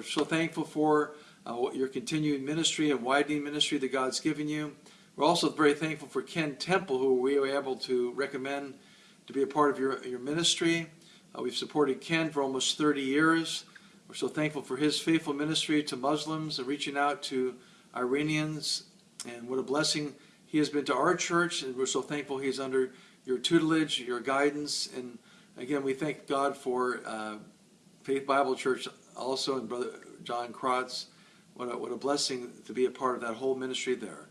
we're so thankful for uh, your continued ministry and widening ministry that God's given you. We're also very thankful for Ken Temple, who we were able to recommend to be a part of your, your ministry. Uh, we've supported Ken for almost 30 years. We're so thankful for his faithful ministry to Muslims and reaching out to Iranians. And what a blessing he has been to our church. And we're so thankful he's under your tutelage, your guidance. And again, we thank God for uh, Faith Bible Church also and Brother John Krotz. What a, what a blessing to be a part of that whole ministry there.